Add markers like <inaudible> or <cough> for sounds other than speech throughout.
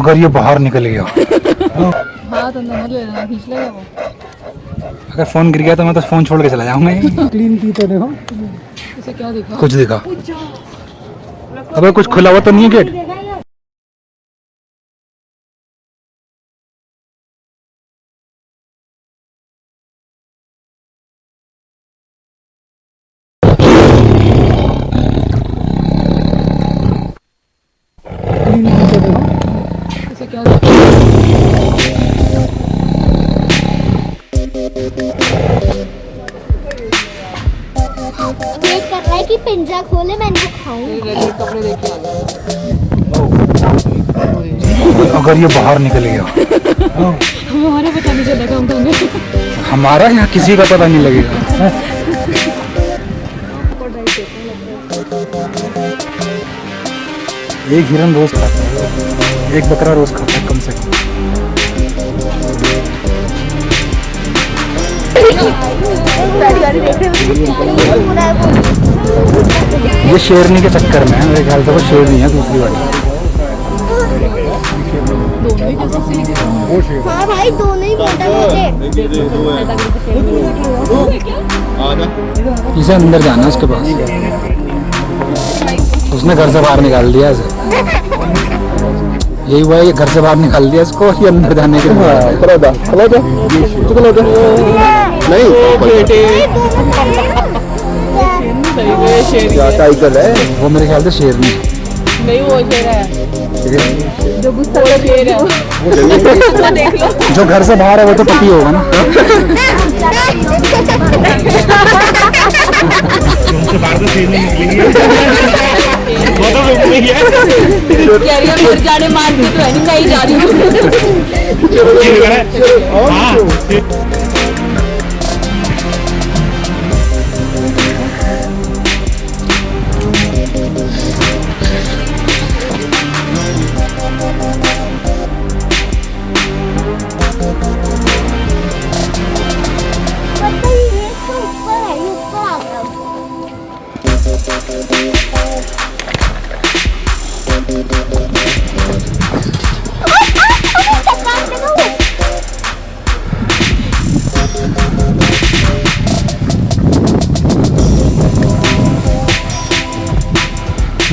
अगर ये बाहर निकल गया। हाथ अंदर ले लेना खींच लेगा वो। अगर फ़ोन गिर गया तो मैं तो फ़ोन छोड़ के चला जाऊँगा। क्लीन की तो देखो इसे क्या दिखा? कुछ दिखा। अबे कुछ खुला हुआ तो नहीं है गेट पिंजरा खोले मैं इनको खाऊं। अगर ये बाहर निकल गया। हमारे पता नहीं चलेगा कहेंगे हमारा यहाँ किसी का पता नहीं लगेगा? एक हिरन रोज खाता है। एक बकरा रोज खाता है कम से कम। ये शेरनी के चक्कर में है मेरे ख्याल से वो शेरनी है दूसरी वाली। दोनों ही हाँ भाई दोनों ही मुझे। इसे अंदर जाना है उसके पास। उसने घर से बाहर निकाल दिया इसे। यही हुआ ये घर से बाहर निकाल दिया इसको ये अंदर जाने के लिए सही में शेर ही है वो मेरे ख्याल से शेरनी है नहीं वो शेर है जो गुस्सा वो शेर है वो देख लो जो घर से बाहर है वो तो पति होगा ना जाने मानती तो है नहीं जा रही हूँ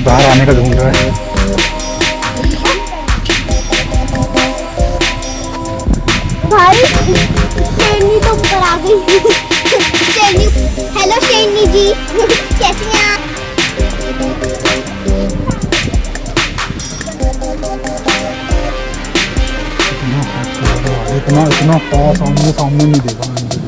बाहर आने का ढूंढ रहा है। भाई तो ऊपर आ गई। <laughs> हेलो शेरनी जी। <laughs> कैसे हैं आप? इतना इतना पास आमने सामने नहीं देखा मैंने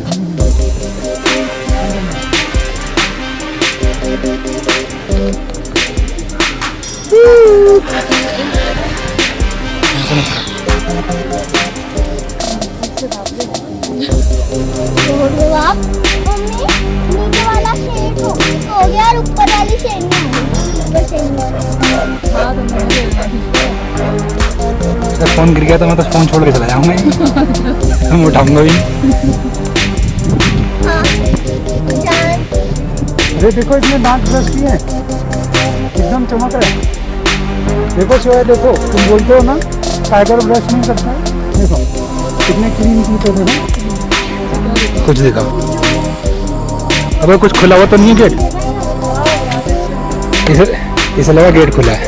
ऊपर वाली शेरनी ऊपर शेरनी अगर फ़ोन गिर गया तो मैं तो फ़ोन छोड़ के चला जाऊँगा ही। मैं उठाऊँगा भी। हाँ अरे देखो इसने दांत ब्रश किए हैं। एकदम चमक रहा है। देखो शिवाय देखो, तुम बोलते हो ना टाइगर ब्रश नहीं करता देखो, कितने क्लीन की तो देखो। कुछ देखा। अबे कुछ खुला हुआ तो नहीं है गेट इसे इसे लगा गेट खुला है।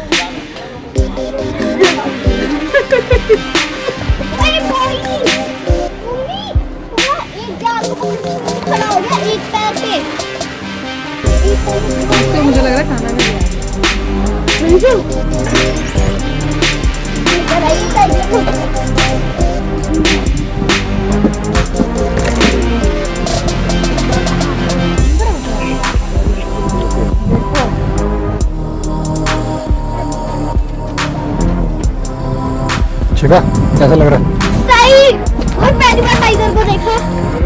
तो <laughs> मुझे लग रहा है खाना नहीं आया शिवा कैसा लग रहा है? सही! और पहली बार टाइगर को देखा।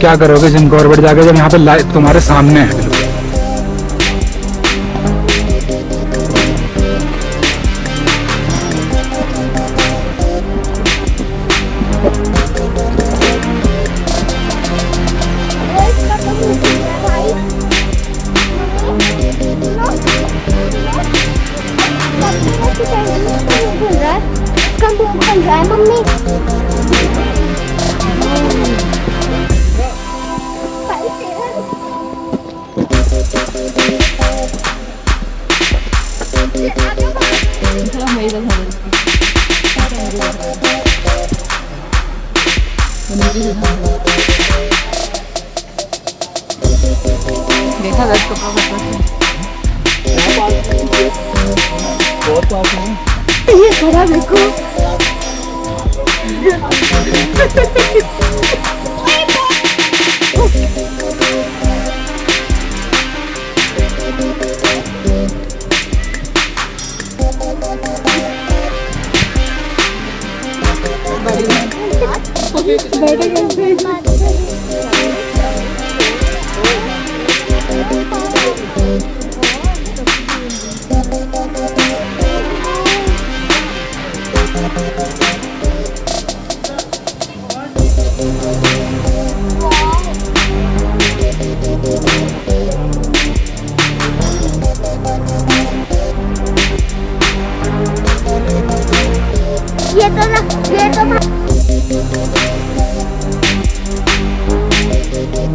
क्या करोगे जिम कॉर्बेट जाके जब यहाँ पे लाइव तुम्हारे सामने है? है मम्मी थोड़ा मेरी तरफ़ हो देखा दस कपड़ा कपड़ा ये खड़ा देखो ये तो ना ये तो